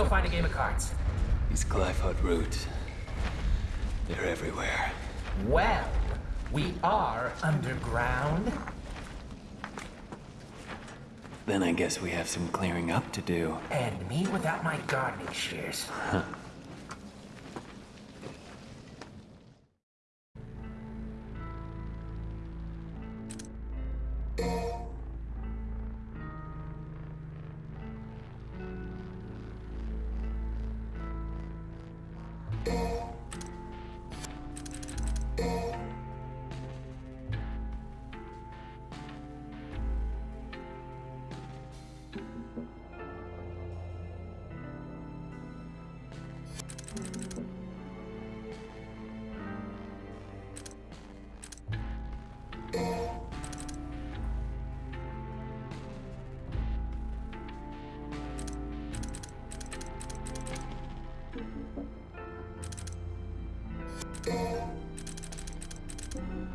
Go find a game of cards. These Qliphoth roots. They're everywhere. Well, we are underground. Then I guess we have some clearing up to do. And me without my gardening shears.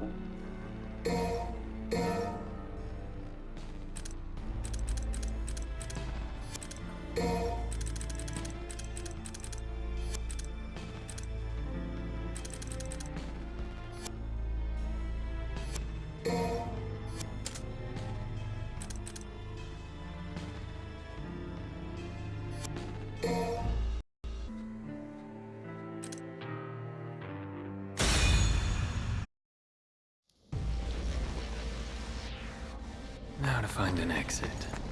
Now find an exit.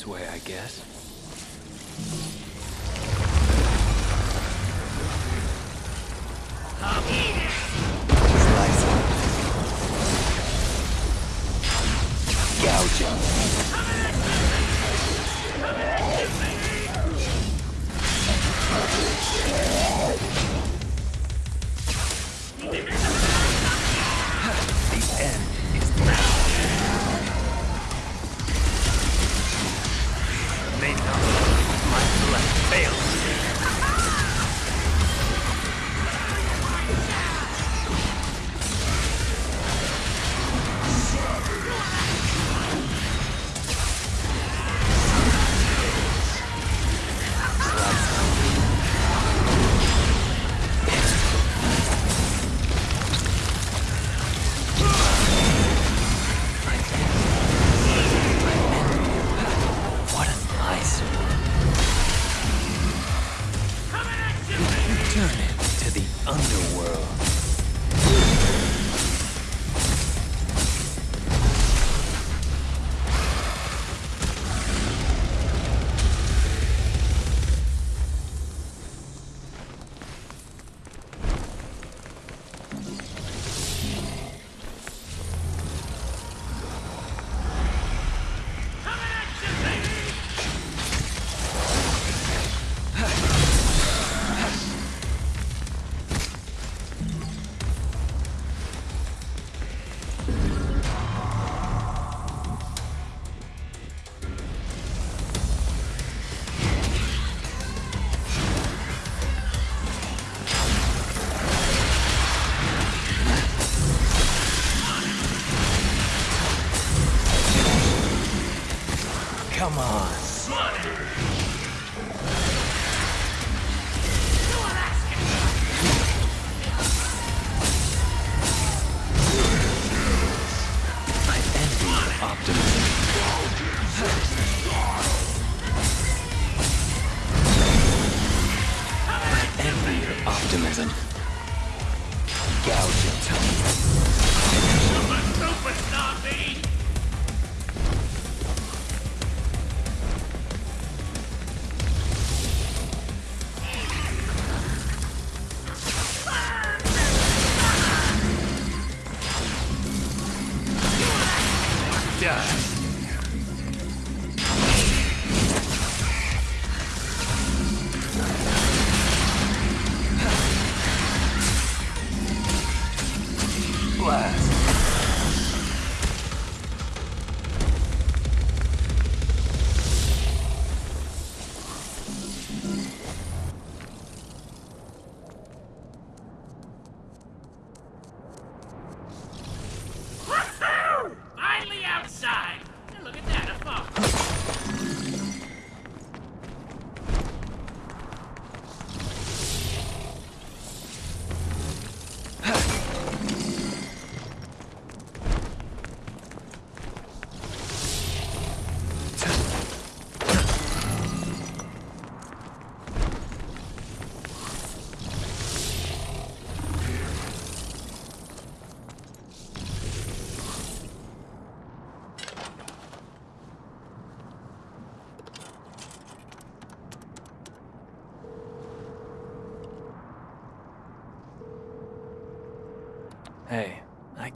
this way, I guess.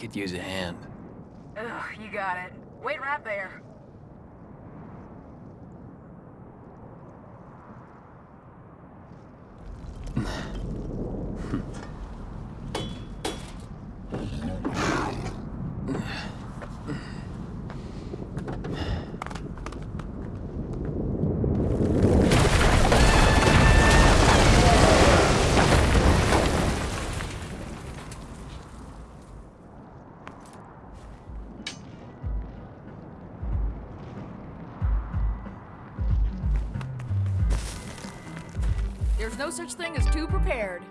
could use a hand. Ugh, you got it. Wait right there. such thing as too prepared.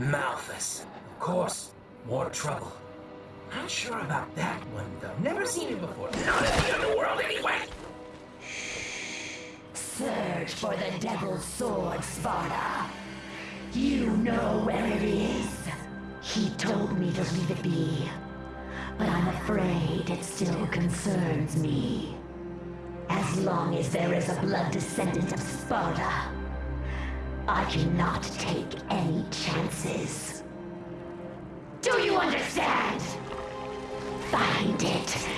Malphas. Of course. More trouble. Not sure about that one, though. Never seen it before. Not in the underworld, anyway. Search for the Devil's Sword, Sparda. You know where it is. He told me to leave it be. But I'm afraid it still concerns me. As long as there is a blood descendant of Sparda, I cannot take any chances. Do you understand? Find it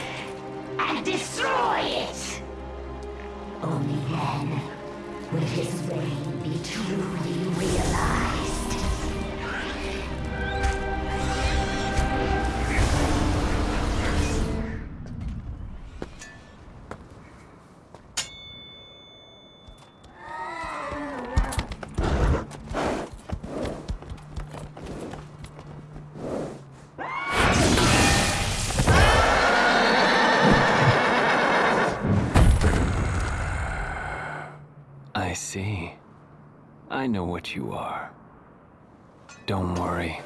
and destroy it! Only then will his reign be truly realized. Know what you are. Don't worry.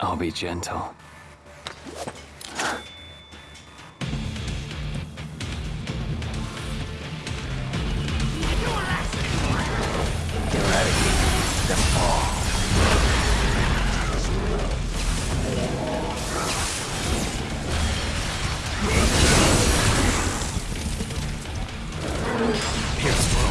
I'll be gentle. Eradicate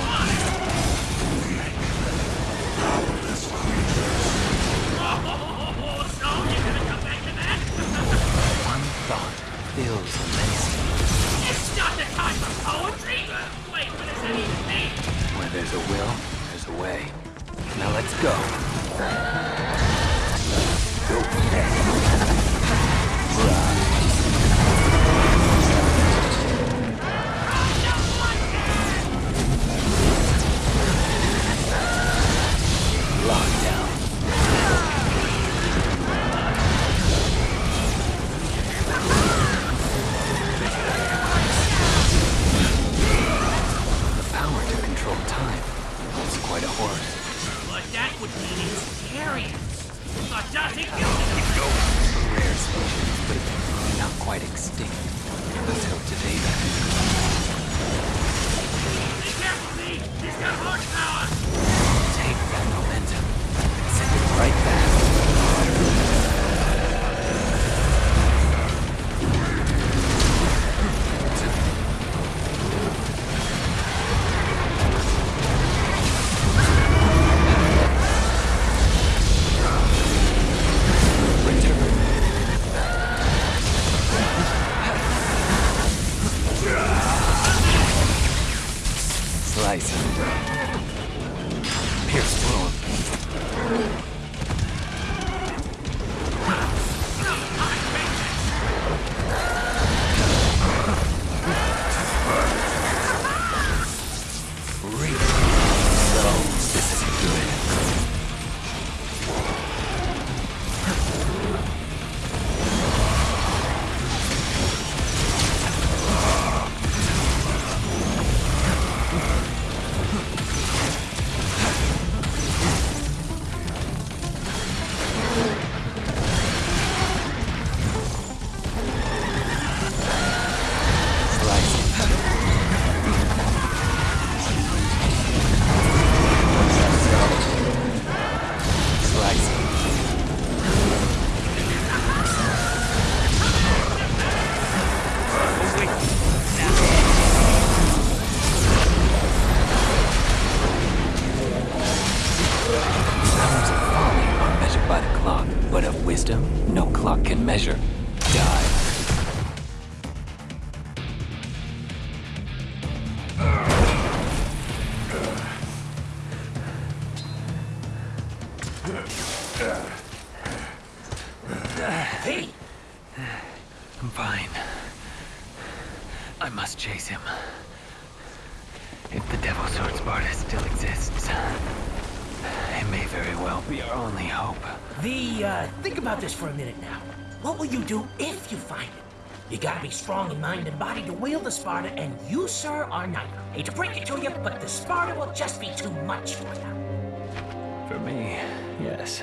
think about this for a minute now. What will you do if you find it? You gotta be strong in mind and body to wield the Sparda, and you, sir, are not. Hate to break it to you, but the Sparda will just be too much for you. For me, yes.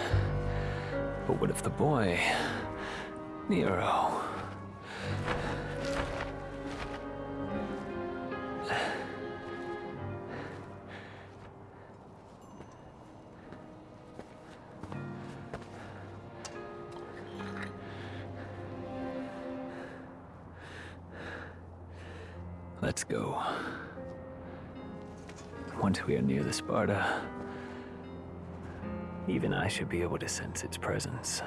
But what if the boy, Nero, Let's go. Once we are near the Sparda, even I should be able to sense its presence.